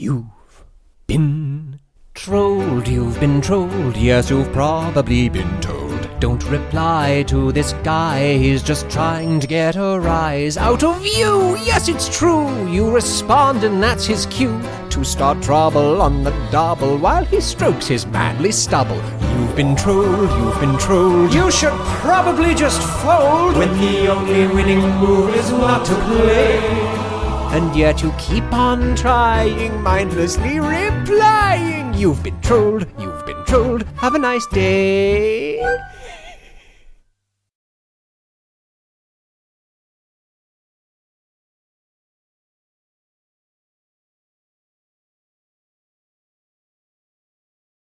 You've been trolled, you've been trolled, yes, you've probably been told. Don't reply to this guy, he's just trying to get a rise out of you. Yes, it's true, you respond, and that's his cue to start trouble on the double while he strokes his manly stubble. You've been trolled, you've been trolled, you should probably just fold when the only winning move is not to play. And yet you keep on trying, mindlessly replying. You've been trolled, you've been trolled. Have a nice day.